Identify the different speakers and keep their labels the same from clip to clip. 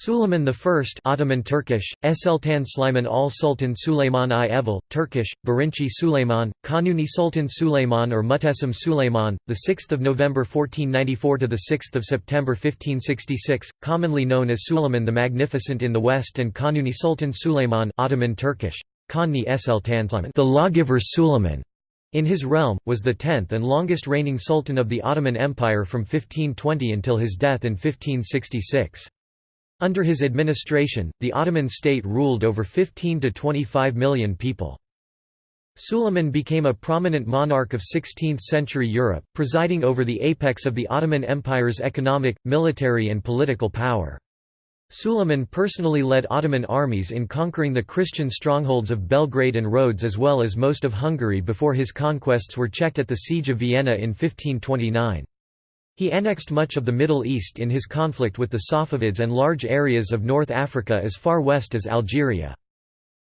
Speaker 1: Suleiman I Ottoman Turkish, Eseltan Sliman al Sultan Süleyman i Turkish, Birinci Süleyman, Kanuni Sultan Süleyman or Mutesim Süleyman, 6 November 1494 to – 6 September 1566, commonly known as Suleiman the Magnificent in the West and Kanuni Sultan Süleyman Ottoman Turkish, Kanuni Eseltan Sliman the Lawgiver Suleiman, in his realm, was the tenth and longest reigning sultan of the Ottoman Empire from 1520 until his death in 1566. Under his administration, the Ottoman state ruled over 15 to 25 million people. Suleiman became a prominent monarch of 16th-century Europe, presiding over the apex of the Ottoman Empire's economic, military and political power. Suleiman personally led Ottoman armies in conquering the Christian strongholds of Belgrade and Rhodes as well as most of Hungary before his conquests were checked at the Siege of Vienna in 1529. He annexed much of the Middle East in his conflict with the Safavids and large areas of North Africa as far west as Algeria.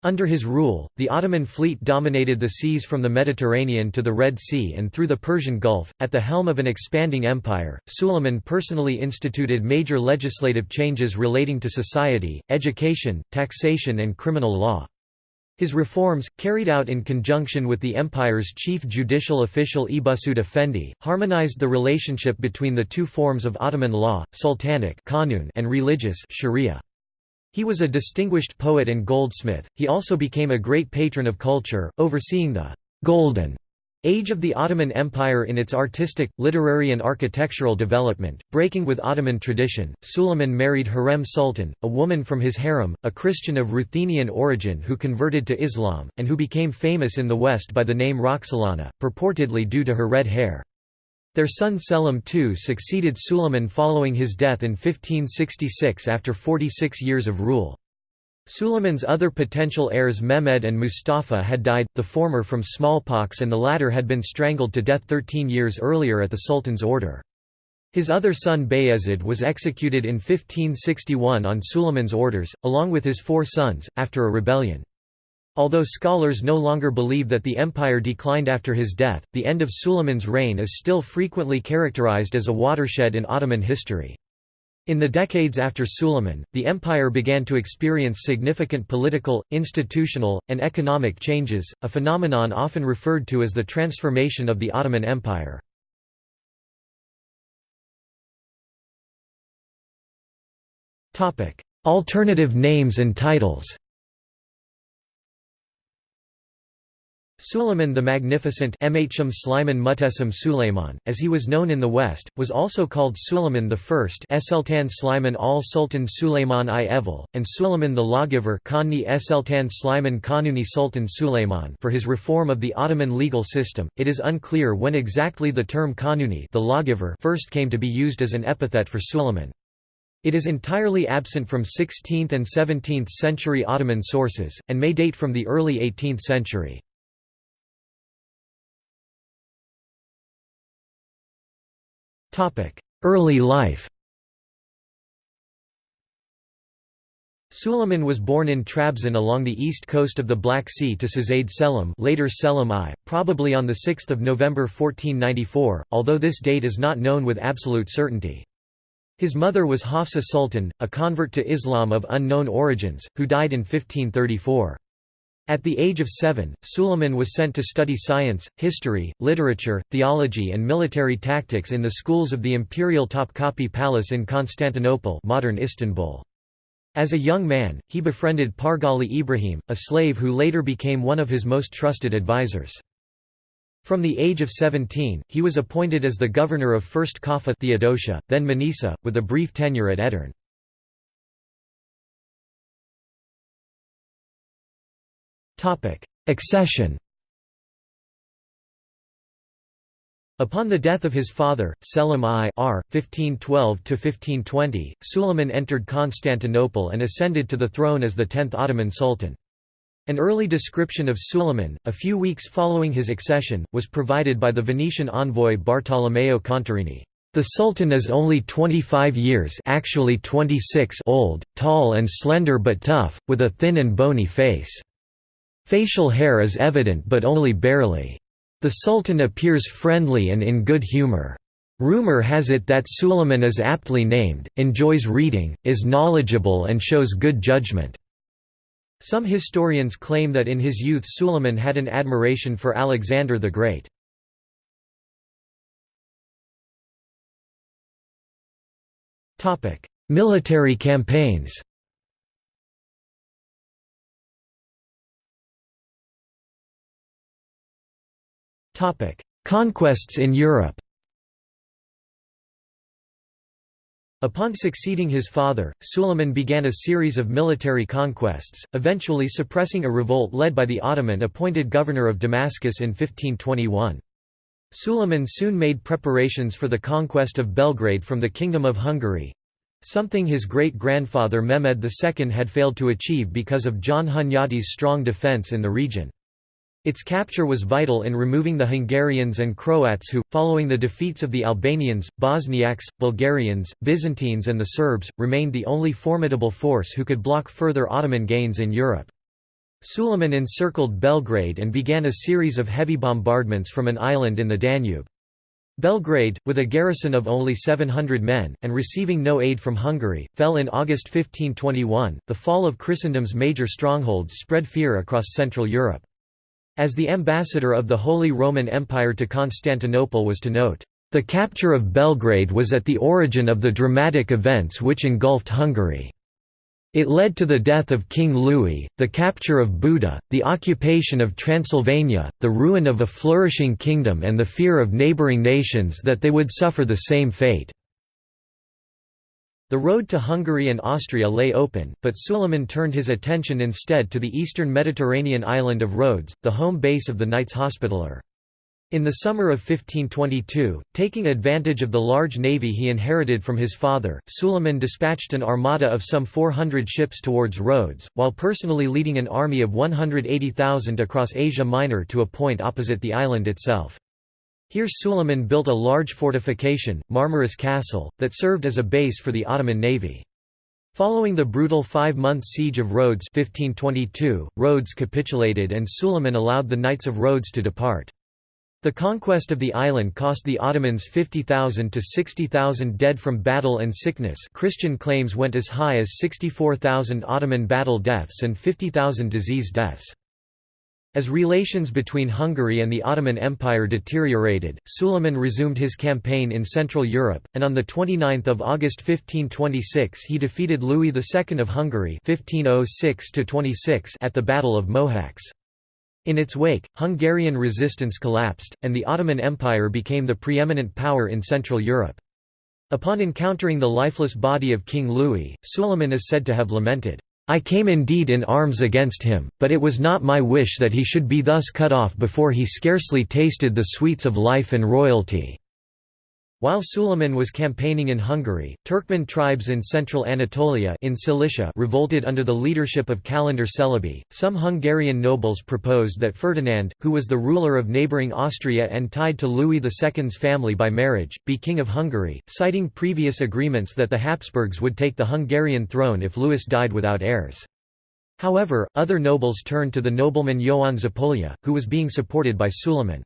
Speaker 1: Under his rule, the Ottoman fleet dominated the seas from the Mediterranean to the Red Sea and through the Persian Gulf. At the helm of an expanding empire, Suleiman personally instituted major legislative changes relating to society, education, taxation, and criminal law. His reforms, carried out in conjunction with the empire's chief judicial official Ebusud Effendi, harmonized the relationship between the two forms of Ottoman law, sultanic and religious sharia. He was a distinguished poet and goldsmith, he also became a great patron of culture, overseeing the «golden» Age of the Ottoman Empire in its artistic, literary and architectural development, breaking with Ottoman tradition, Suleiman married Hurrem Sultan, a woman from his harem, a Christian of Ruthenian origin who converted to Islam, and who became famous in the West by the name Roxolana, purportedly due to her red hair. Their son Selim II succeeded Suleiman following his death in 1566 after 46 years of rule. Suleiman's other potential heirs Mehmed and Mustafa had died, the former from smallpox and the latter had been strangled to death 13 years earlier at the Sultan's order. His other son Bayezid was executed in 1561 on Suleiman's orders, along with his four sons, after a rebellion. Although scholars no longer believe that the empire declined after his death, the end of Suleiman's reign is still frequently characterized as a watershed in Ottoman history. In the decades after Suleiman, the empire began to experience significant political, institutional, and economic changes, a phenomenon often referred to as the transformation of the Ottoman Empire. Alternative names and titles Suleiman the Magnificent Suleiman, as he was known in the West, was also called Suleiman I Eseltan Sliman al-Sultan Suleiman i Evil, and Suleiman the Lawgiver Kanuni Eseltan Sliman Kanuni Sultan Suleiman for his reform of the Ottoman legal system. It is unclear when exactly the term Kanuni the lawgiver first came to be used as an epithet for Suleiman. It is entirely absent from 16th and 17th century Ottoman sources, and may date from the early 18th century. Early life Suleiman was born in Trabzon along the east coast of the Black Sea to Sazade Selim later Selim I, probably on 6 November 1494, although this date is not known with absolute certainty. His mother was Hafsa Sultan, a convert to Islam of unknown origins, who died in 1534. At the age of seven, Suleiman was sent to study science, history, literature, theology and military tactics in the schools of the imperial Topkapi Palace in Constantinople modern Istanbul. As a young man, he befriended Pargali Ibrahim, a slave who later became one of his most trusted advisors. From the age of 17, he was appointed as the governor of first Kaffa Theodosia, then Manisa, with a brief tenure at Edirne. Accession Upon the death of his father, Selim I R. 1512–1520, Suleiman entered Constantinople and ascended to the throne as the tenth Ottoman Sultan. An early description of Suleiman, a few weeks following his accession, was provided by the Venetian envoy Bartolomeo Contarini. The Sultan is only 25 years actually 26 old, tall and slender but tough, with a thin and bony face. Facial hair is evident but only barely. The Sultan appears friendly and in good humor. Rumor has it that Suleiman is aptly named, enjoys reading, is knowledgeable and shows good judgment. Some historians claim that in his youth Suleiman had an admiration for Alexander the Great. Military campaigns Conquests in Europe Upon succeeding his father, Suleiman began a series of military conquests, eventually suppressing a revolt led by the Ottoman-appointed governor of Damascus in 1521. Suleiman soon made preparations for the conquest of Belgrade from the Kingdom of Hungary—something his great-grandfather Mehmed II had failed to achieve because of John Hunyadi's strong defence in the region. Its capture was vital in removing the Hungarians and Croats who, following the defeats of the Albanians, Bosniaks, Bulgarians, Byzantines and the Serbs, remained the only formidable force who could block further Ottoman gains in Europe. Suleiman encircled Belgrade and began a series of heavy bombardments from an island in the Danube. Belgrade, with a garrison of only 700 men, and receiving no aid from Hungary, fell in August 1521. The fall of Christendom's major strongholds spread fear across Central Europe. As the ambassador of the Holy Roman Empire to Constantinople was to note, "...the capture of Belgrade was at the origin of the dramatic events which engulfed Hungary. It led to the death of King Louis, the capture of Buda, the occupation of Transylvania, the ruin of a flourishing kingdom and the fear of neighbouring nations that they would suffer the same fate." The road to Hungary and Austria lay open, but Suleiman turned his attention instead to the eastern Mediterranean island of Rhodes, the home base of the Knights Hospitaller. In the summer of 1522, taking advantage of the large navy he inherited from his father, Suleiman dispatched an armada of some 400 ships towards Rhodes, while personally leading an army of 180,000 across Asia Minor to a point opposite the island itself. Here Suleiman built a large fortification, Marmaris Castle, that served as a base for the Ottoman navy. Following the brutal five-month siege of Rhodes 1522, Rhodes capitulated and Suleiman allowed the Knights of Rhodes to depart. The conquest of the island cost the Ottomans 50,000 to 60,000 dead from battle and sickness Christian claims went as high as 64,000 Ottoman battle deaths and 50,000 disease deaths. As relations between Hungary and the Ottoman Empire deteriorated, Suleiman resumed his campaign in Central Europe, and on 29 August 1526 he defeated Louis II of Hungary 1506 at the Battle of Mohacs. In its wake, Hungarian resistance collapsed, and the Ottoman Empire became the preeminent power in Central Europe. Upon encountering the lifeless body of King Louis, Suleiman is said to have lamented, I came indeed in arms against him, but it was not my wish that he should be thus cut off before he scarcely tasted the sweets of life and royalty. While Suleiman was campaigning in Hungary, Turkmen tribes in central Anatolia in Cilicia revolted under the leadership of Kalendar Celebi. Some Hungarian nobles proposed that Ferdinand, who was the ruler of neighbouring Austria and tied to Louis II's family by marriage, be king of Hungary, citing previous agreements that the Habsburgs would take the Hungarian throne if Louis died without heirs. However, other nobles turned to the nobleman Ioan Zápolya, who was being supported by Suleiman.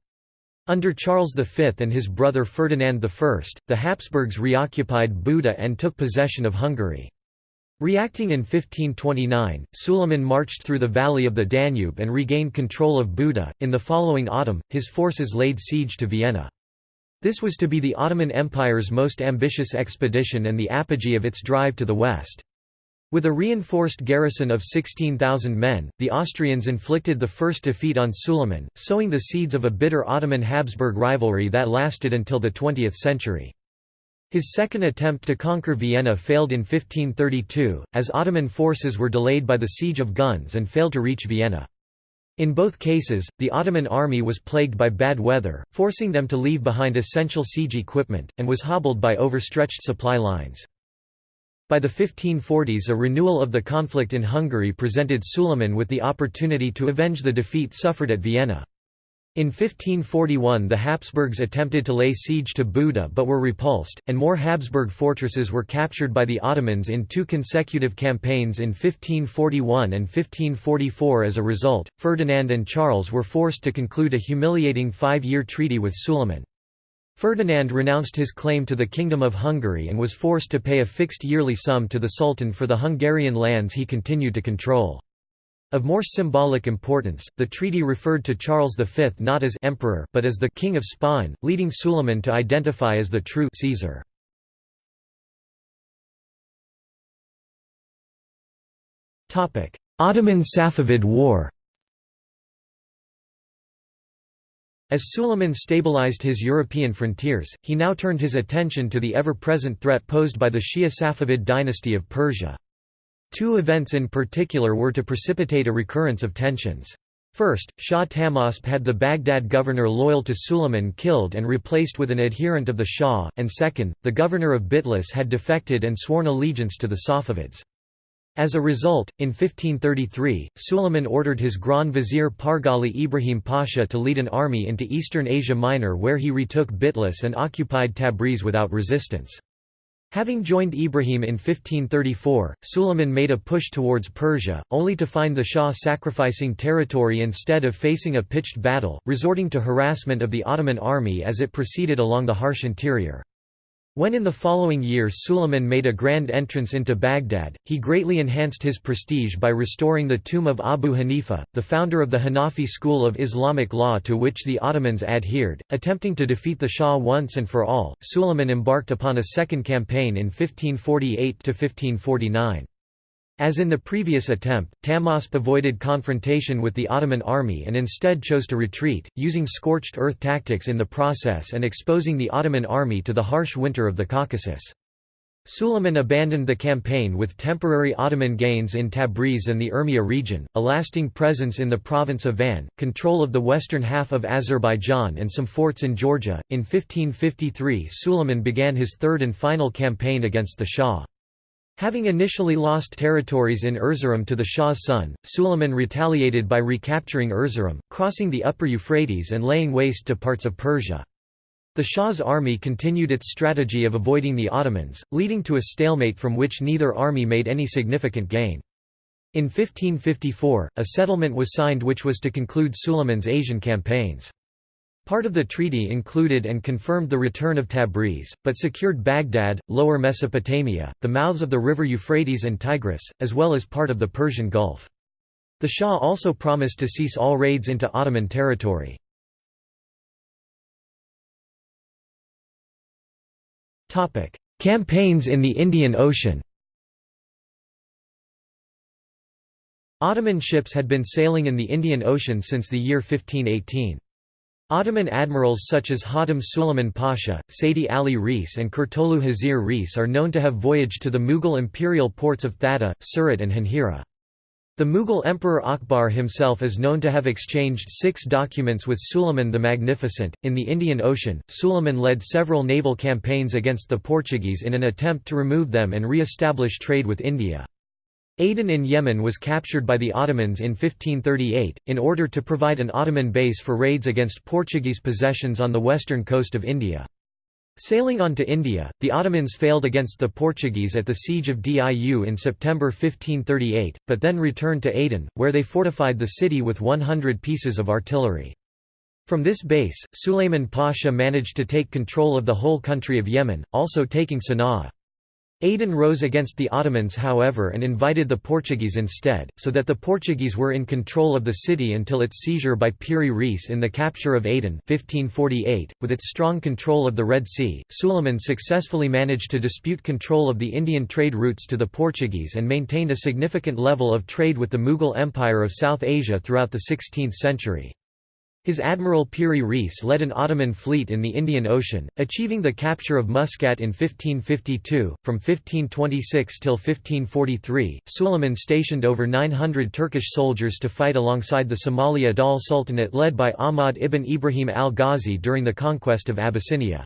Speaker 1: Under Charles V and his brother Ferdinand I, the Habsburgs reoccupied Buda and took possession of Hungary. Reacting in 1529, Suleiman marched through the valley of the Danube and regained control of Buda. In the following autumn, his forces laid siege to Vienna. This was to be the Ottoman Empire's most ambitious expedition and the apogee of its drive to the west. With a reinforced garrison of 16,000 men, the Austrians inflicted the first defeat on Suleiman, sowing the seeds of a bitter Ottoman-Habsburg rivalry that lasted until the 20th century. His second attempt to conquer Vienna failed in 1532, as Ottoman forces were delayed by the siege of Güns and failed to reach Vienna. In both cases, the Ottoman army was plagued by bad weather, forcing them to leave behind essential siege equipment, and was hobbled by overstretched supply lines. By the 1540s a renewal of the conflict in Hungary presented Suleiman with the opportunity to avenge the defeat suffered at Vienna. In 1541 the Habsburgs attempted to lay siege to Buda but were repulsed, and more Habsburg fortresses were captured by the Ottomans in two consecutive campaigns in 1541 and 1544 as a result, Ferdinand and Charles were forced to conclude a humiliating five-year treaty with Suleiman. Ferdinand renounced his claim to the Kingdom of Hungary and was forced to pay a fixed yearly sum to the Sultan for the Hungarian lands he continued to control. Of more symbolic importance, the treaty referred to Charles V not as emperor but as the king of Spain, leading Suleiman to identify as the true Caesar. Ottoman-Safavid War As Suleiman stabilized his European frontiers, he now turned his attention to the ever-present threat posed by the Shia Safavid dynasty of Persia. Two events in particular were to precipitate a recurrence of tensions. First, Shah Tahmasp had the Baghdad governor loyal to Suleiman killed and replaced with an adherent of the Shah, and second, the governor of Bitlis had defected and sworn allegiance to the Safavids. As a result, in 1533, Suleiman ordered his Grand Vizier Pargali Ibrahim Pasha to lead an army into eastern Asia Minor where he retook Bitlis and occupied Tabriz without resistance. Having joined Ibrahim in 1534, Suleiman made a push towards Persia, only to find the Shah sacrificing territory instead of facing a pitched battle, resorting to harassment of the Ottoman army as it proceeded along the harsh interior. When in the following year Suleiman made a grand entrance into Baghdad, he greatly enhanced his prestige by restoring the tomb of Abu Hanifa, the founder of the Hanafi school of Islamic law to which the Ottomans adhered. Attempting to defeat the Shah once and for all, Suleiman embarked upon a second campaign in 1548 to 1549. As in the previous attempt, Tahmasp avoided confrontation with the Ottoman army and instead chose to retreat, using scorched earth tactics in the process and exposing the Ottoman army to the harsh winter of the Caucasus. Suleiman abandoned the campaign with temporary Ottoman gains in Tabriz and the Urmia region, a lasting presence in the province of Van, control of the western half of Azerbaijan and some forts in Georgia. In 1553 Suleiman began his third and final campaign against the Shah. Having initially lost territories in Erzurum to the Shah's son, Suleiman retaliated by recapturing Erzurum, crossing the upper Euphrates and laying waste to parts of Persia. The Shah's army continued its strategy of avoiding the Ottomans, leading to a stalemate from which neither army made any significant gain. In 1554, a settlement was signed which was to conclude Suleiman's Asian campaigns. Part of the treaty included and confirmed the return of Tabriz, but secured Baghdad, Lower Mesopotamia, the mouths of the river Euphrates and Tigris, as well as part of the Persian Gulf. The Shah also promised to cease all raids into Ottoman territory. Campaigns in the Indian Ocean Ottoman ships had been sailing in the Indian Ocean since the year 1518. Ottoman admirals such as Hatem Suleiman Pasha, Seydi Ali Reis and Kurtolu Hazir Reis are known to have voyaged to the Mughal imperial ports of Thatta, Surat and Hanhira. The Mughal Emperor Akbar himself is known to have exchanged six documents with Suleiman the Magnificent. In the Indian Ocean, Suleiman led several naval campaigns against the Portuguese in an attempt to remove them and re establish trade with India. Aden in Yemen was captured by the Ottomans in 1538, in order to provide an Ottoman base for raids against Portuguese possessions on the western coast of India. Sailing on to India, the Ottomans failed against the Portuguese at the Siege of Diu in September 1538, but then returned to Aden, where they fortified the city with 100 pieces of artillery. From this base, Suleiman Pasha managed to take control of the whole country of Yemen, also taking Sana'a. Aden rose against the Ottomans however and invited the Portuguese instead, so that the Portuguese were in control of the city until its seizure by Piri Reis in the capture of Aden 1548. .With its strong control of the Red Sea, Suleiman successfully managed to dispute control of the Indian trade routes to the Portuguese and maintained a significant level of trade with the Mughal Empire of South Asia throughout the 16th century. His admiral Piri Reis led an Ottoman fleet in the Indian Ocean, achieving the capture of Muscat in 1552. From 1526 till 1543, Suleiman stationed over 900 Turkish soldiers to fight alongside the Somali Adal Sultanate led by Ahmad ibn Ibrahim al-Ghazi during the conquest of Abyssinia.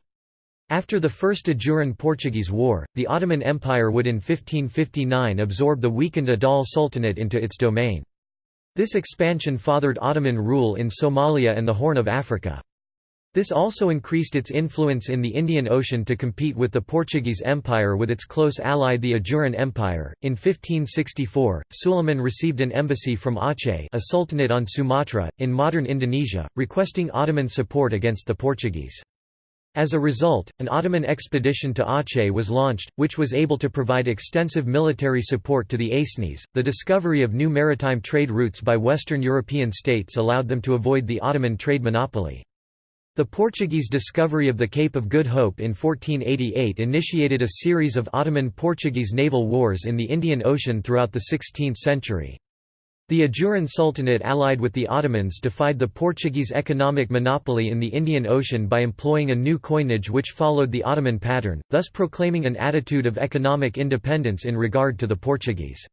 Speaker 1: After the First Ajuran Portuguese War, the Ottoman Empire would in 1559 absorb the weakened Adal Sultanate into its domain. This expansion fathered Ottoman rule in Somalia and the Horn of Africa. This also increased its influence in the Indian Ocean to compete with the Portuguese Empire with its close ally the Ajuran Empire. In 1564, Suleiman received an embassy from Aceh, a sultanate on Sumatra, in modern Indonesia, requesting Ottoman support against the Portuguese. As a result, an Ottoman expedition to Aceh was launched, which was able to provide extensive military support to the Acehnese. The discovery of new maritime trade routes by Western European states allowed them to avoid the Ottoman trade monopoly. The Portuguese discovery of the Cape of Good Hope in 1488 initiated a series of Ottoman-Portuguese naval wars in the Indian Ocean throughout the 16th century. The Ajuran Sultanate allied with the Ottomans defied the Portuguese economic monopoly in the Indian Ocean by employing a new coinage which followed the Ottoman pattern, thus proclaiming an attitude of economic independence in regard to the Portuguese.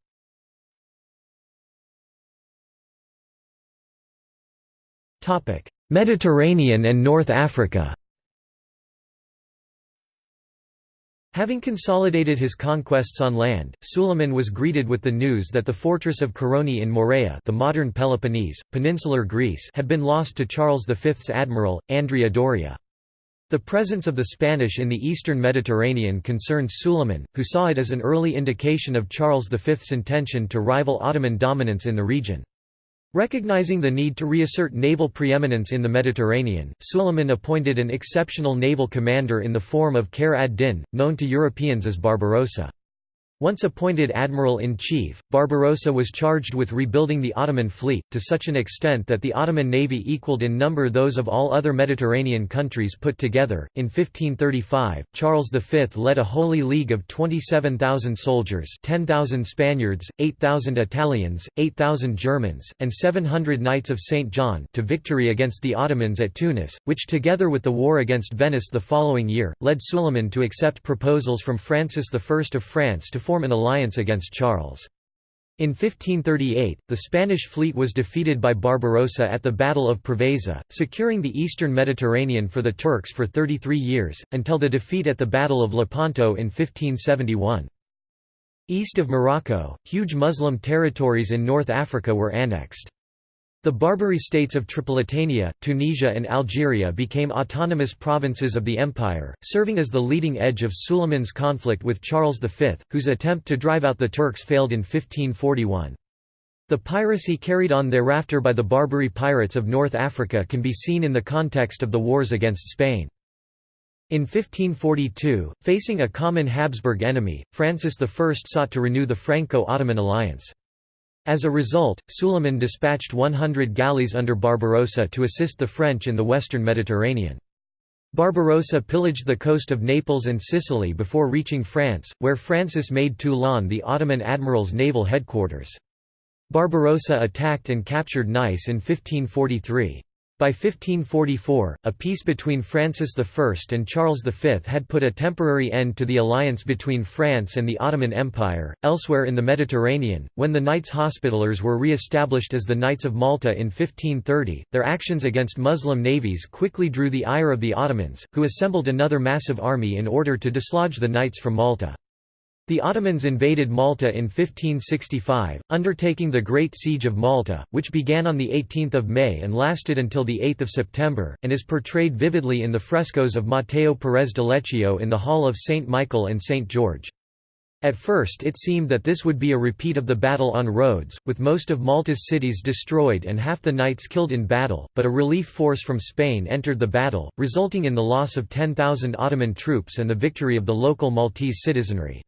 Speaker 1: Mediterranean and North Africa Having consolidated his conquests on land, Suleiman was greeted with the news that the fortress of Koroni in Morea the modern Peloponnese, peninsular Greece had been lost to Charles V's admiral, Andrea Doria. The presence of the Spanish in the eastern Mediterranean concerned Suleiman, who saw it as an early indication of Charles V's intention to rival Ottoman dominance in the region. Recognizing the need to reassert naval preeminence in the Mediterranean, Suleiman appointed an exceptional naval commander in the form of Khair ad-Din, known to Europeans as Barbarossa. Once appointed admiral-in-chief, Barbarossa was charged with rebuilding the Ottoman fleet, to such an extent that the Ottoman navy equaled in number those of all other Mediterranean countries put together. In 1535, Charles V led a Holy League of 27,000 soldiers 10,000 Spaniards, 8,000 Italians, 8,000 Germans, and 700 Knights of St. John to victory against the Ottomans at Tunis, which together with the war against Venice the following year, led Suleiman to accept proposals from Francis I of France to form an alliance against Charles. In 1538, the Spanish fleet was defeated by Barbarossa at the Battle of Preveza, securing the eastern Mediterranean for the Turks for 33 years, until the defeat at the Battle of Lepanto in 1571. East of Morocco, huge Muslim territories in North Africa were annexed. The Barbary states of Tripolitania, Tunisia and Algeria became autonomous provinces of the empire, serving as the leading edge of Suleiman's conflict with Charles V, whose attempt to drive out the Turks failed in 1541. The piracy carried on thereafter by the Barbary pirates of North Africa can be seen in the context of the wars against Spain. In 1542, facing a common Habsburg enemy, Francis I sought to renew the Franco-Ottoman alliance. As a result, Suleiman dispatched 100 galleys under Barbarossa to assist the French in the western Mediterranean. Barbarossa pillaged the coast of Naples and Sicily before reaching France, where Francis made Toulon the Ottoman admiral's naval headquarters. Barbarossa attacked and captured Nice in 1543. By 1544, a peace between Francis I and Charles V had put a temporary end to the alliance between France and the Ottoman Empire. Elsewhere in the Mediterranean, when the Knights Hospitallers were re established as the Knights of Malta in 1530, their actions against Muslim navies quickly drew the ire of the Ottomans, who assembled another massive army in order to dislodge the Knights from Malta. The Ottomans invaded Malta in 1565, undertaking the Great Siege of Malta, which began on 18 May and lasted until 8 September, and is portrayed vividly in the frescoes of Matteo Perez de Leccio in the Hall of St. Michael and St. George. At first it seemed that this would be a repeat of the battle on Rhodes, with most of Malta's cities destroyed and half the knights killed in battle, but a relief force from Spain entered the battle, resulting in the loss of 10,000 Ottoman troops and the victory of the local Maltese citizenry.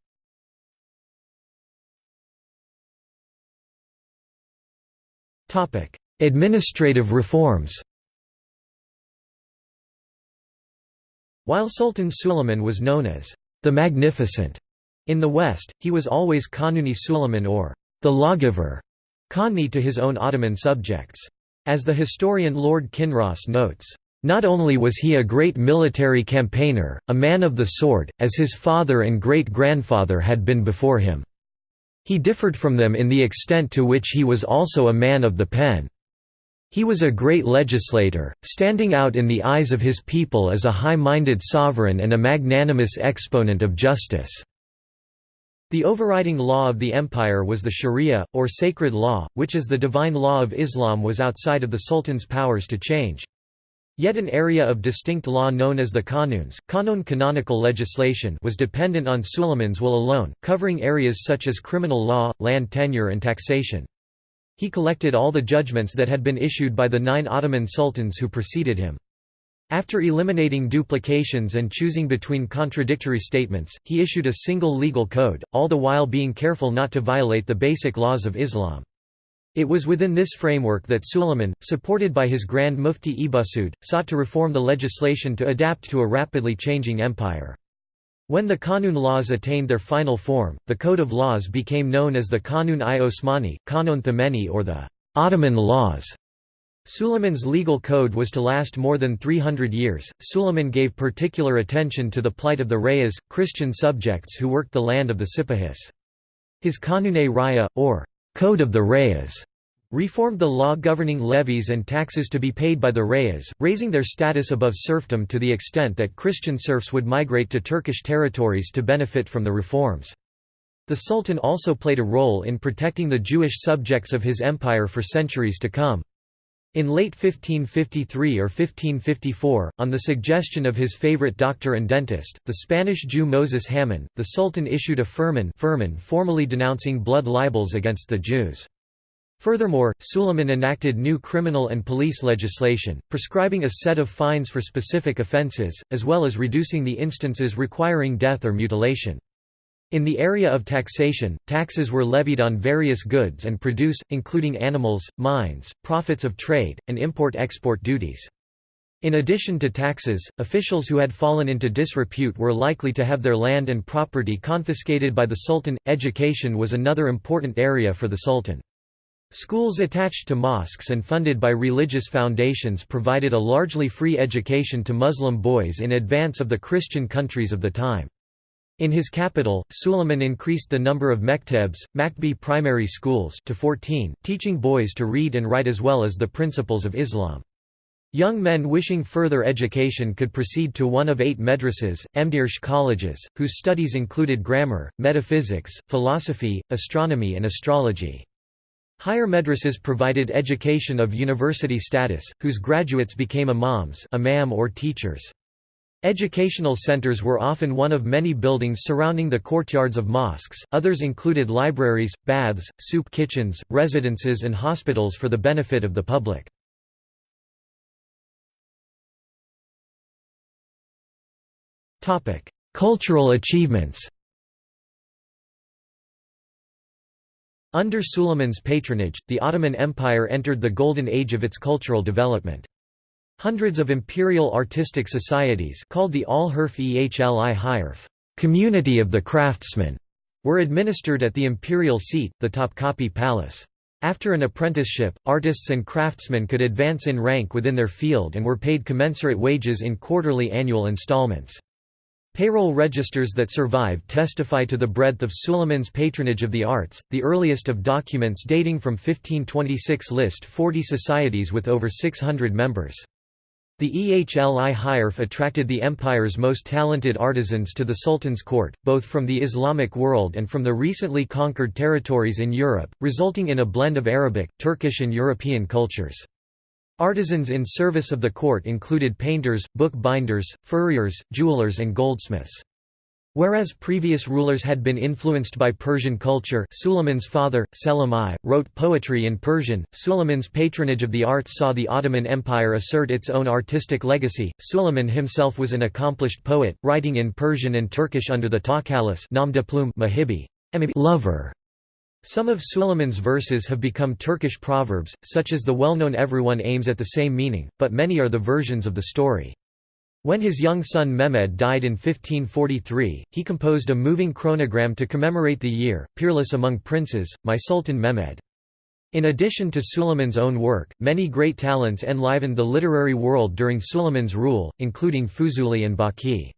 Speaker 1: Administrative reforms While Sultan Suleiman was known as the Magnificent in the West, he was always Kanuni Suleiman or the lawgiver, Kanni to his own Ottoman subjects. As the historian Lord Kinross notes, not only was he a great military campaigner, a man of the sword, as his father and great-grandfather had been before him. He differed from them in the extent to which he was also a man of the pen. He was a great legislator, standing out in the eyes of his people as a high-minded sovereign and a magnanimous exponent of justice. The overriding law of the empire was the sharia, or sacred law, which as the divine law of Islam was outside of the sultan's powers to change. Yet an area of distinct law known as the Qanuns Qanun canonical legislation was dependent on Suleiman's will alone, covering areas such as criminal law, land tenure and taxation. He collected all the judgments that had been issued by the nine Ottoman sultans who preceded him. After eliminating duplications and choosing between contradictory statements, he issued a single legal code, all the while being careful not to violate the basic laws of Islam. It was within this framework that Suleiman, supported by his Grand Mufti Ebusud, sought to reform the legislation to adapt to a rapidly changing empire. When the Kanun laws attained their final form, the code of laws became known as the Kanun-i Osmani, Qanun Thameni or the Ottoman laws. Suleiman's legal code was to last more than 300 years. Suleiman gave particular attention to the plight of the Rayas, Christian subjects who worked the land of the Sipahis. His Qanun-e Raya, or Code of the Rayas reformed the law governing levies and taxes to be paid by the Rayas, raising their status above serfdom to the extent that Christian serfs would migrate to Turkish territories to benefit from the reforms. The Sultan also played a role in protecting the Jewish subjects of his empire for centuries to come. In late 1553 or 1554, on the suggestion of his favorite doctor and dentist, the Spanish Jew Moses Hamon, the Sultan issued a firman, firman formally denouncing blood libels against the Jews. Furthermore, Suleiman enacted new criminal and police legislation, prescribing a set of fines for specific offences, as well as reducing the instances requiring death or mutilation. In the area of taxation, taxes were levied on various goods and produce, including animals, mines, profits of trade, and import-export duties. In addition to taxes, officials who had fallen into disrepute were likely to have their land and property confiscated by the Sultan. Education was another important area for the Sultan. Schools attached to mosques and funded by religious foundations provided a largely free education to Muslim boys in advance of the Christian countries of the time. In his capital, Suleiman increased the number of mektebs, Makbi primary schools to 14, teaching boys to read and write as well as the principles of Islam. Young men wishing further education could proceed to one of eight madrasas, Emdirsh colleges, whose studies included grammar, metaphysics, philosophy, astronomy and astrology. Higher madrasas provided education of university status, whose graduates became imams imam or teachers. Educational centers were often one of many buildings surrounding the courtyards of mosques, others included libraries, baths, soup kitchens, residences and hospitals for the benefit of the public. Cultural achievements Under Suleiman's patronage, the Ottoman Empire entered the golden age of its cultural development. Hundreds of imperial artistic societies called the Al-Harf Ehli community of the craftsmen, were administered at the imperial seat, the Topkapi Palace. After an apprenticeship, artists and craftsmen could advance in rank within their field and were paid commensurate wages in quarterly annual installments. Payroll registers that survive testify to the breadth of Suleiman's patronage of the arts, the earliest of documents dating from 1526 list 40 societies with over 600 members. The Ehli Harf attracted the empire's most talented artisans to the Sultan's court, both from the Islamic world and from the recently conquered territories in Europe, resulting in a blend of Arabic, Turkish and European cultures. Artisans in service of the court included painters, book binders, furriers, jewelers and goldsmiths. Whereas previous rulers had been influenced by Persian culture Suleiman's father, Selim I, wrote poetry in Persian. Suleiman's patronage of the arts saw the Ottoman Empire assert its own artistic legacy. Suleiman himself was an accomplished poet, writing in Persian and Turkish under the plume Muhibi, lover, some of Suleiman's verses have become Turkish proverbs, such as the well-known Everyone aims at the same meaning, but many are the versions of the story. When his young son Mehmed died in 1543, he composed a moving chronogram to commemorate the year, peerless among princes, my Sultan Mehmed. In addition to Suleiman's own work, many great talents enlivened the literary world during Suleiman's rule, including Fuzuli and Baqi.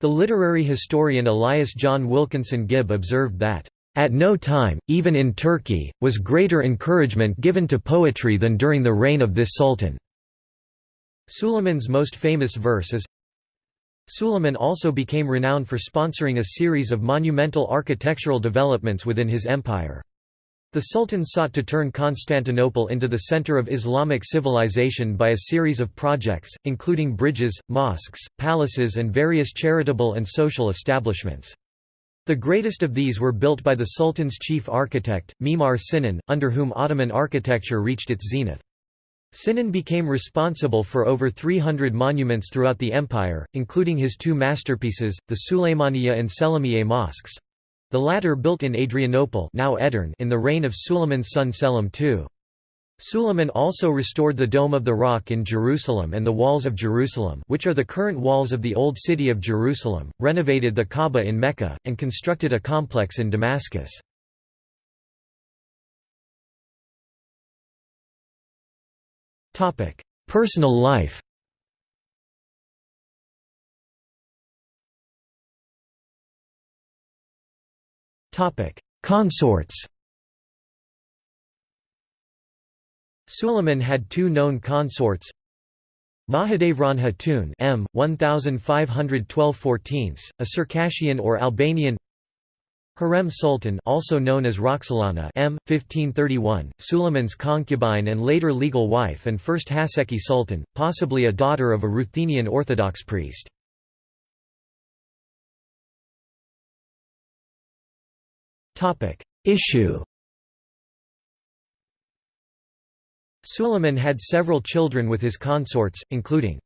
Speaker 1: The literary historian Elias John Wilkinson Gibb observed that at no time, even in Turkey, was greater encouragement given to poetry than during the reign of this sultan. Suleiman's most famous verse is Suleiman also became renowned for sponsoring a series of monumental architectural developments within his empire. The Sultan sought to turn Constantinople into the center of Islamic civilization by a series of projects, including bridges, mosques, palaces and various charitable and social establishments. The greatest of these were built by the Sultan's chief architect, Mimar Sinan, under whom Ottoman architecture reached its zenith. Sinan became responsible for over 300 monuments throughout the empire, including his two masterpieces, the Suleymaniye and Selimiye mosques. The latter built in Adrianople now Edirne in the reign of Suleiman's son Selim II. Suleiman also restored the Dome of the Rock in Jerusalem and the Walls of Jerusalem which are the current walls of the Old City of Jerusalem, renovated the Kaaba in Mecca, and constructed a complex in Damascus. Personal life. Consorts. Suleiman had two known consorts. Mahidevran Hatun M 1512 a Circassian or Albanian Hurrem Sultan also known as Roxolana M. 1531, Suleiman's concubine and later legal wife and first Haseki Sultan, possibly a daughter of a Ruthenian Orthodox priest. Issue Suleiman had several children with his consorts, including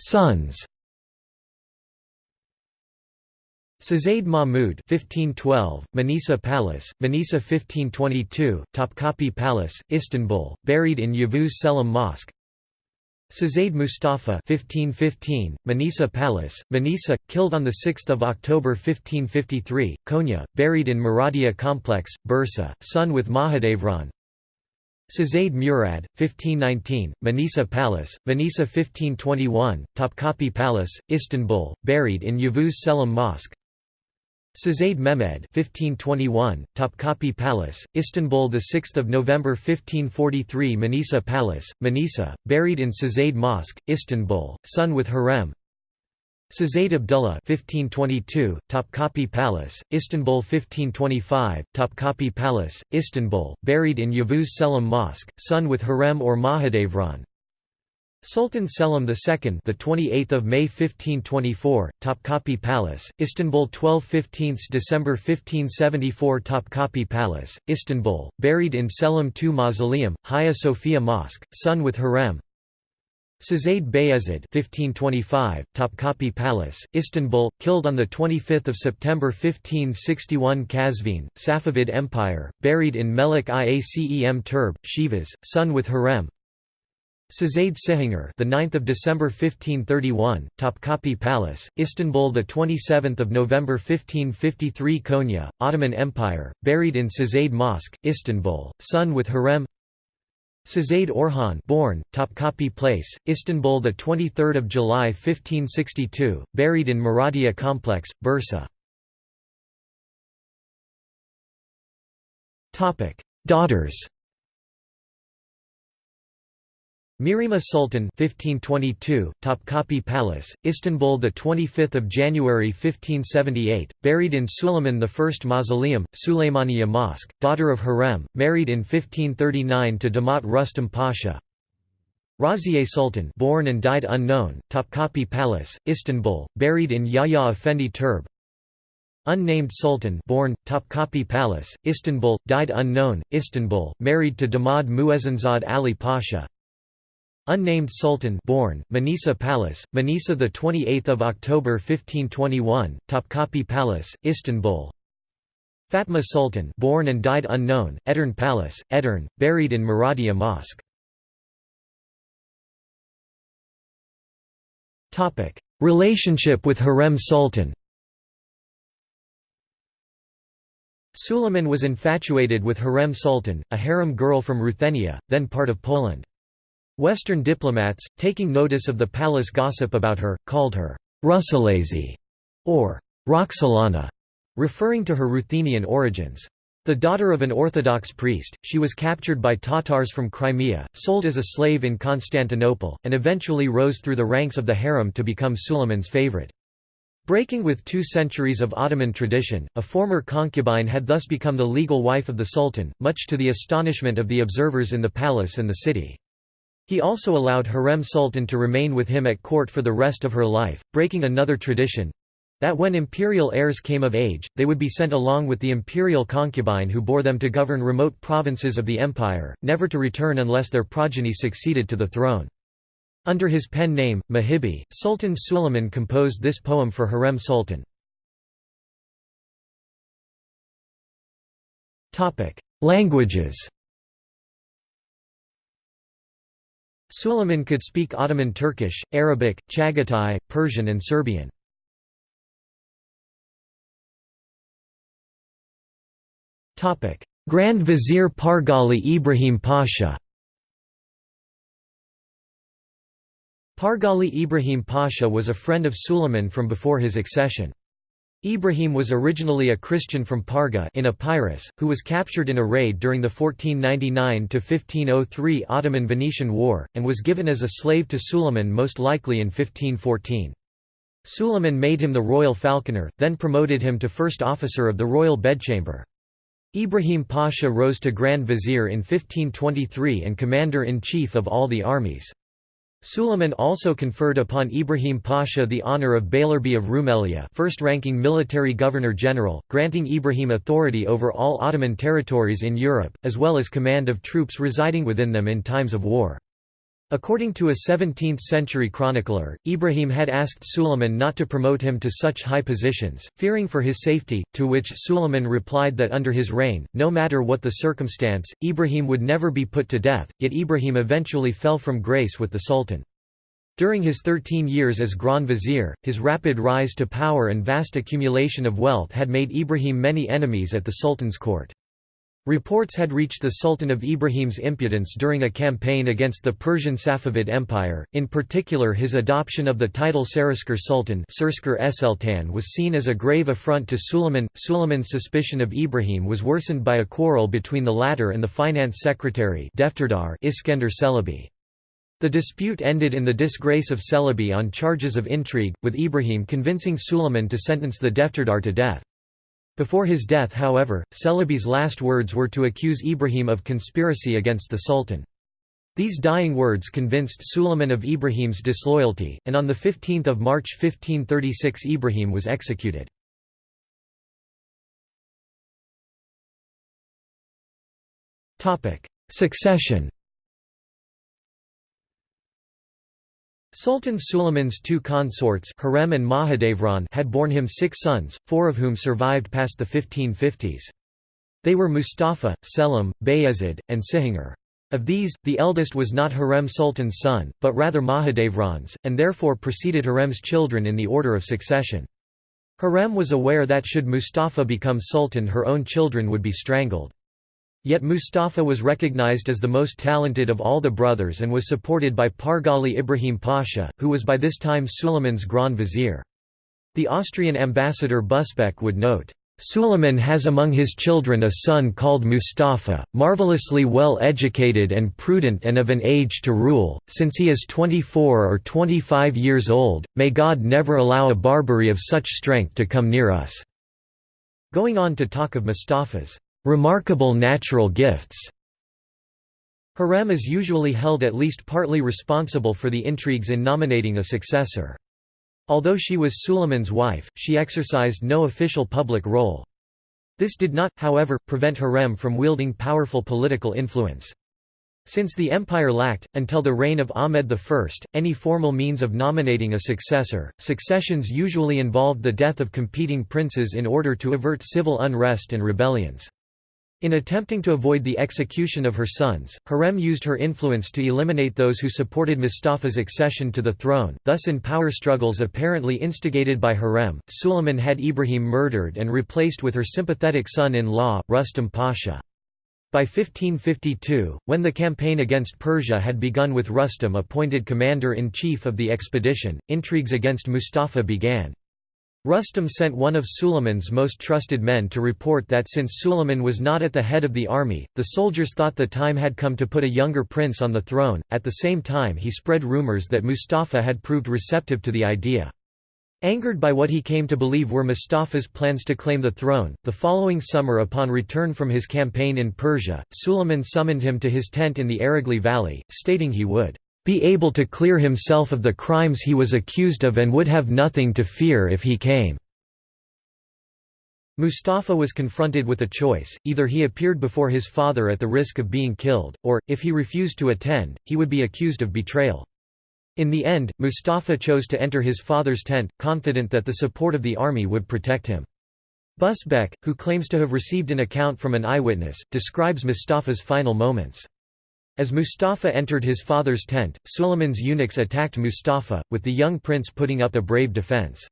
Speaker 1: Sons Sazaid Mahmud 1512, Manisa Palace, Manisa 1522, Topkapi Palace, Istanbul, buried in Yavuz Selim Mosque. Sazaid Mustafa 1515, Manisa Palace, Manisa, killed on 6 October 1553, Konya, buried in Muradia Complex, Bursa, son with Mahidevran Sazaid Murad, 1519, Manisa Palace, Manisa 1521, Topkapi Palace, Istanbul, buried in Yavuz Selim Mosque Sazaid Mehmed 1521, Topkapi Palace, Istanbul 6 November 1543 Manisa Palace, Manisa, buried in Sazaid Mosque, Istanbul, son with Hurrem. Sazaid Abdullah 1522, Topkapi Palace, Istanbul 1525, Topkapi Palace, Istanbul, buried in Yavuz Selim Mosque, son with Hurrem or Mahidevran Sultan Selim II, the 28th of May 1524, Topkapi Palace, Istanbul 12 15 December 1574 Topkapi Palace, Istanbul, buried in Selim II Mausoleum, Hagia Sophia Mosque, son with Hurrem. Sazaid Bayezid 1525, Topkapi Palace, Istanbul, killed on 25 September 1561 Kazvin, Safavid Empire, buried in Melik Iacem Turb, Shivas, son with Hurrem. Sazaid Cihangir, the 9th of December 1531, Topkapi Palace, Istanbul, the 27th of November 1553, Konya, Ottoman Empire, buried in Sazaid Mosque, Istanbul, son with Hurrem. Sazaid Orhan, born Topkapi Place, Istanbul, the 23rd of July 1562, buried in Muradia Complex, Bursa. Topic: Daughters. Mihrimah Sultan 1522, Topkapi Palace, Istanbul the 25th of January 1578, buried in Suleiman I Mausoleum, Suleymaniye Mosque, daughter of Hurrem married in 1539 to Damat Rustam Pasha. Raziye Sultan born and died unknown, Topkapi Palace, Istanbul, buried in Yahya Effendi Turb. Unnamed Sultan born, Topkapi Palace, Istanbul, died unknown, Istanbul, married to Damad Muezzinzad Ali Pasha. Unnamed Sultan born, Manisa Palace, Manisa the 28th of October 1521, Topkapi Palace, Istanbul. Fatma Sultan born and died unknown, Edirne Palace, Edirne, buried in Muradia Mosque. Relationship with Hurrem Sultan. Suleiman was infatuated with Hurrem Sultan, a harem girl from Ruthenia, then part of Poland. Western diplomats, taking notice of the palace gossip about her, called her Russelazi or Roxolana, referring to her Ruthenian origins. The daughter of an Orthodox priest, she was captured by Tatars from Crimea, sold as a slave in Constantinople, and eventually rose through the ranks of the harem to become Suleiman's favorite. Breaking with two centuries of Ottoman tradition, a former concubine had thus become the legal wife of the Sultan, much to the astonishment of the observers in the palace and the city. He also allowed Hurrem Sultan to remain with him at court for the rest of her life, breaking another tradition. that when imperial heirs came of age, they would be sent along with the imperial concubine who bore them to govern remote provinces of the empire, never to return unless their progeny succeeded to the throne. Under his pen name, Muhibi, Sultan Suleiman composed this poem for Hurrem Sultan. Languages Suleiman could speak Ottoman Turkish, Arabic, Chagatai, Persian and Serbian. Grand Vizier Pargali Ibrahim Pasha Pargali Ibrahim Pasha was a friend of Suleiman from before his accession. Ibrahim was originally a Christian from Parga in Epirus, who was captured in a raid during the 1499–1503 Ottoman-Venetian War, and was given as a slave to Suleiman most likely in 1514. Suleiman made him the royal falconer, then promoted him to first officer of the royal bedchamber. Ibrahim Pasha rose to Grand Vizier in 1523 and commander-in-chief of all the armies. Suleiman also conferred upon Ibrahim Pasha the honour of Beylerbey of Rumelia first-ranking military governor-general, granting Ibrahim authority over all Ottoman territories in Europe, as well as command of troops residing within them in times of war. According to a 17th-century chronicler, Ibrahim had asked Suleiman not to promote him to such high positions, fearing for his safety, to which Suleiman replied that under his reign, no matter what the circumstance, Ibrahim would never be put to death, yet Ibrahim eventually fell from grace with the Sultan. During his 13 years as Grand Vizier, his rapid rise to power and vast accumulation of wealth had made Ibrahim many enemies at the Sultan's court. Reports had reached the Sultan of Ibrahim's impudence during a campaign against the Persian Safavid Empire, in particular his adoption of the title Serasker Sultan was seen as a grave affront to Suleiman. Suleiman's suspicion of Ibrahim was worsened by a quarrel between the latter and the finance secretary Iskender Celebi. The dispute ended in the disgrace of Celebi on charges of intrigue, with Ibrahim convincing Suleiman to sentence the Defterdar to death. Before his death however, Celebi's last words were to accuse Ibrahim of conspiracy against the Sultan. These dying words convinced Suleiman of Ibrahim's disloyalty, and on 15 March 1536 Ibrahim was executed. Succession Sultan Suleiman's two consorts Hurrem and Mahidevran had borne him six sons, four of whom survived past the 1550s. They were Mustafa, Selim, Bayezid, and Cihangir. Of these, the eldest was not Hurrem Sultan's son, but rather Mahidevran's, and therefore preceded Hurrem's children in the order of succession. Hurrem was aware that should Mustafa become sultan her own children would be strangled. Yet Mustafa was recognized as the most talented of all the brothers and was supported by Pargali Ibrahim Pasha, who was by this time Suleiman's Grand Vizier. The Austrian ambassador Busbecq would note, Suleiman has among his children a son called Mustafa, marvelously well educated and prudent and of an age to rule, since he is 24 or 25 years old, may God never allow a Barbary of such strength to come near us." Going on to talk of Mustafa's remarkable natural gifts. Hurrem is usually held at least partly responsible for the intrigues in nominating a successor. Although she was Suleiman's wife, she exercised no official public role. This did not, however, prevent Hurrem from wielding powerful political influence. Since the empire lacked, until the reign of Ahmed I, any formal means of nominating a successor, successions usually involved the death of competing princes in order to avert civil unrest and rebellions. In attempting to avoid the execution of her sons, Hurrem used her influence to eliminate those who supported Mustafa's accession to the throne, thus in power struggles apparently instigated by Hurrem, Suleiman had Ibrahim murdered and replaced with her sympathetic son-in-law, Rustam Pasha. By 1552, when the campaign against Persia had begun with Rustam appointed commander-in-chief of the expedition, intrigues against Mustafa began. Rustam sent one of Suleiman's most trusted men to report that since Suleiman was not at the head of the army, the soldiers thought the time had come to put a younger prince on the throne. At the same time, he spread rumors that Mustafa had proved receptive to the idea. Angered by what he came to believe were Mustafa's plans to claim the throne, the following summer upon return from his campaign in Persia, Suleiman summoned him to his tent in the Ereğli valley, stating he would be able to clear himself of the crimes he was accused of and would have nothing to fear if he came." Mustafa was confronted with a choice, either he appeared before his father at the risk of being killed, or, if he refused to attend, he would be accused of betrayal. In the end, Mustafa chose to enter his father's tent, confident that the support of the army would protect him. Busbecq, who claims to have received an account from an eyewitness, describes Mustafa's final moments. As Mustafa entered his father's tent, Suleiman's eunuchs attacked Mustafa, with the young prince putting up a brave defense.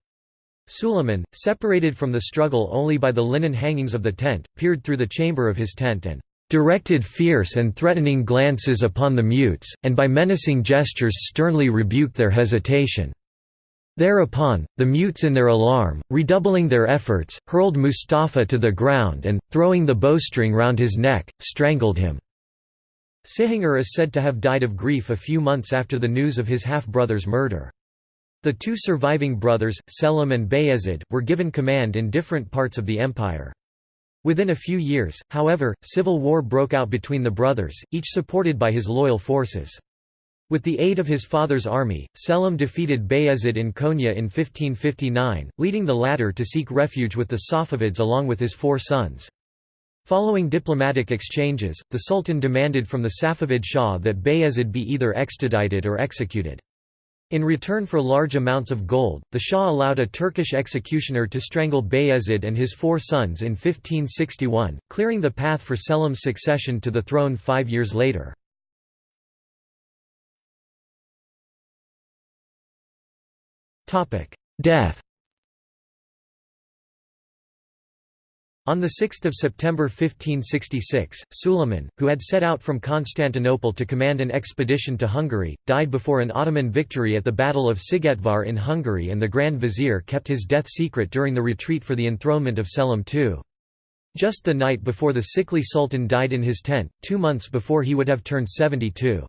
Speaker 1: Suleiman, separated from the struggle only by the linen hangings of the tent, peered through the chamber of his tent and directed fierce and threatening glances upon the mutes, and by menacing gestures sternly rebuked their hesitation. Thereupon, the mutes in their alarm, redoubling their efforts, hurled Mustafa to the ground and, throwing the bowstring round his neck, strangled him. Cihangir is said to have died of grief a few months after the news of his half-brother's murder. The two surviving brothers, Selim and Bayezid, were given command in different parts of the empire. Within a few years, however, civil war broke out between the brothers, each supported by his loyal forces. With the aid of his father's army, Selim defeated Bayezid in Konya in 1559, leading the latter to seek refuge with the Safavids along with his four sons. Following diplomatic exchanges, the Sultan demanded from the Safavid Shah that Bayezid be either extradited or executed. In return for large amounts of gold, the Shah allowed a Turkish executioner to strangle Bayezid and his four sons in 1561, clearing the path for Selim's succession to the throne five years later. Death On 6 September 1566, Suleiman, who had set out from Constantinople to command an expedition to Hungary, died before an Ottoman victory at the Battle of Szigetvar in Hungary and the Grand Vizier kept his death secret during the retreat for the enthronement of Selim II. Just the night before the sickly sultan died in his tent, two months before he would have turned 72.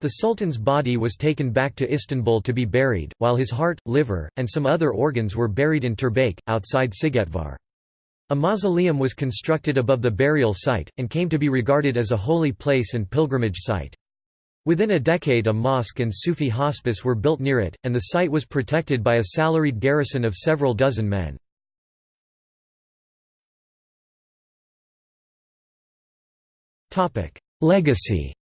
Speaker 1: The sultan's body was taken back to Istanbul to be buried, while his heart, liver, and some other organs were buried in Turbék, outside Szigetvar. A mausoleum was constructed above the burial site, and came to be regarded as a holy place and pilgrimage site. Within a decade a mosque and Sufi hospice were built near it, and the site was protected by a salaried garrison of several dozen men. Legacy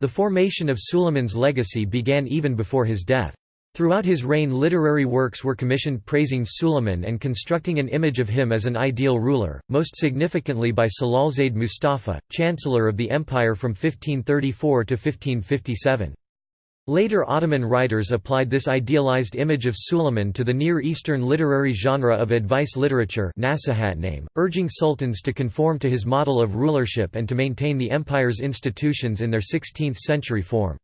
Speaker 1: The formation of Suleiman's legacy began even before his death. Throughout his reign literary works were commissioned praising Suleiman and constructing an image of him as an ideal ruler, most significantly by Celalzade Mustafa, chancellor of the empire from 1534 to 1557. Later Ottoman writers applied this idealized image of Suleiman to the Near Eastern literary genre of advice literature name, urging sultans to conform to his model of rulership and to maintain the empire's institutions in their 16th-century form.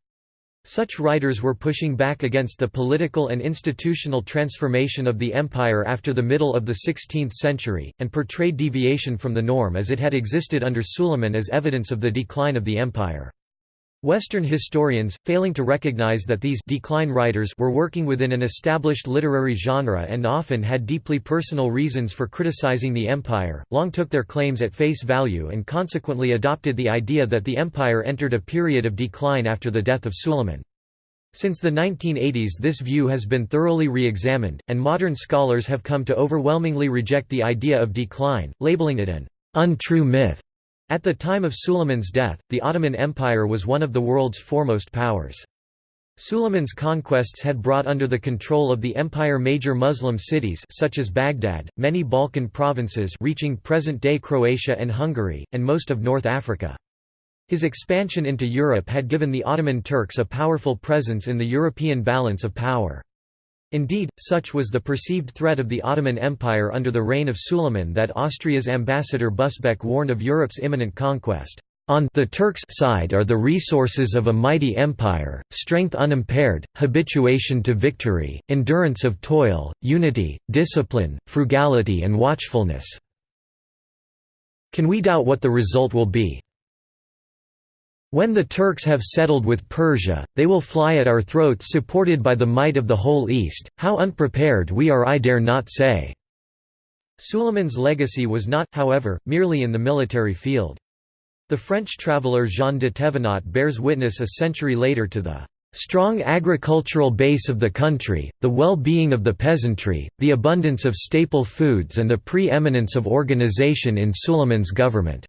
Speaker 1: Such writers were pushing back against the political and institutional transformation of the empire after the middle of the 16th century, and portrayed deviation from the norm as it had existed under Suleiman as evidence of the decline of the empire. Western historians, failing to recognize that these decline writers were working within an established literary genre and often had deeply personal reasons for criticizing the empire, long took their claims at face value and consequently adopted the idea that the empire entered a period of decline after the death of Suleiman. Since the 1980s this view has been thoroughly re-examined, and modern scholars have come to overwhelmingly reject the idea of decline, labeling it an untrue myth. At the time of Suleiman's death, the Ottoman Empire was one of the world's foremost powers. Suleiman's conquests had brought under the control of the empire major Muslim cities such as Baghdad, many Balkan provinces reaching present-day Croatia and Hungary, and most of North Africa. His expansion into Europe had given the Ottoman Turks a powerful presence in the European balance of power. Indeed, such was the perceived threat of the Ottoman Empire under the reign of Suleiman that Austria's ambassador Busbecq warned of Europe's imminent conquest. On the Turks' side are the resources of a mighty empire, strength unimpaired, habituation to victory, endurance of toil, unity, discipline, frugality and watchfulness. Can we doubt what the result will be? When the Turks have settled with Persia, they will fly at our throats supported by the might of the whole East, how unprepared we are I dare not say." Suleiman's legacy was not, however, merely in the military field. The French traveller Jean de Thévenot bears witness a century later to the strong agricultural base of the country, the well-being of the peasantry, the abundance of staple foods and the pre-eminence of organization in Suleiman's government."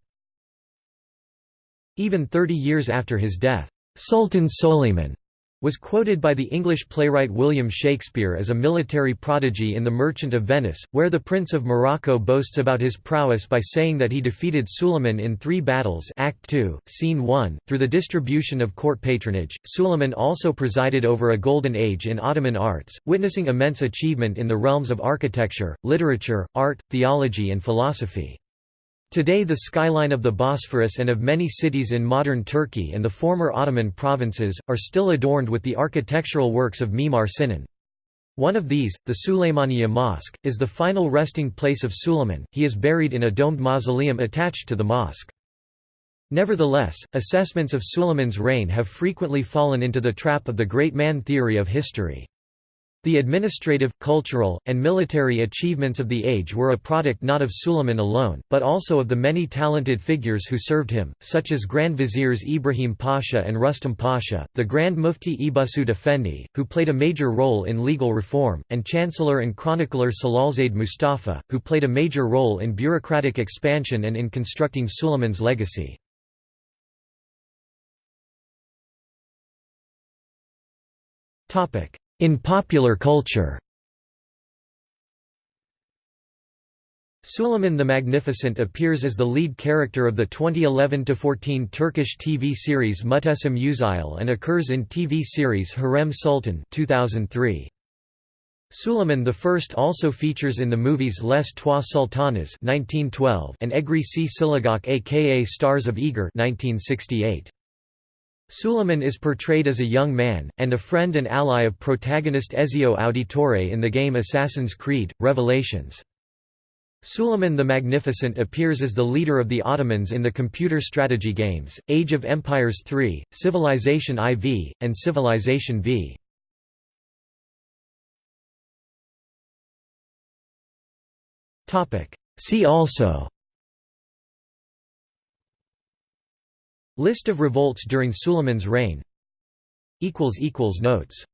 Speaker 1: Even 30 years after his death, "'Sultan Suleiman' was quoted by the English playwright William Shakespeare as a military prodigy in The Merchant of Venice, where the Prince of Morocco boasts about his prowess by saying that he defeated Suleiman in three battles Act 2, Scene 1. Through the distribution of court patronage, Suleiman also presided over a golden age in Ottoman arts, witnessing immense achievement in the realms of architecture, literature, art, theology and philosophy. Today the skyline of the Bosphorus and of many cities in modern Turkey and the former Ottoman provinces, are still adorned with the architectural works of Mimar Sinan. One of these, the Suleymaniye Mosque, is the final resting place of Suleiman, he is buried in a domed mausoleum attached to the mosque. Nevertheless, assessments of Suleiman's reign have frequently fallen into the trap of the great man theory of history. The administrative, cultural, and military achievements of the age were a product not of Suleiman alone, but also of the many talented figures who served him, such as Grand Viziers Ibrahim Pasha and Rustam Pasha, the Grand Mufti Ebusud Effendi, who played a major role in legal reform, and Chancellor and chronicler Celalzade Mustafa, who played a major role in bureaucratic expansion and in constructing Suleiman's legacy. Topic in popular culture Suleiman the Magnificent appears as the lead character of the 2011–14 Turkish TV series Muhteşem Yüzyıl and occurs in TV series Hurrem Sultan 2003. Suleiman I also features in the movies Les Trois Sultanes 1912 and Egri csillagok aka Stars of Eger 1968. Suleiman is portrayed as a young man, and a friend and ally of protagonist Ezio Auditore in the game Assassin's Creed, Revelations. Suleiman the Magnificent appears as the leader of the Ottomans in the computer strategy games, Age of Empires III, Civilization IV, and Civilization V. See also List of revolts during Suleiman's reign. Notes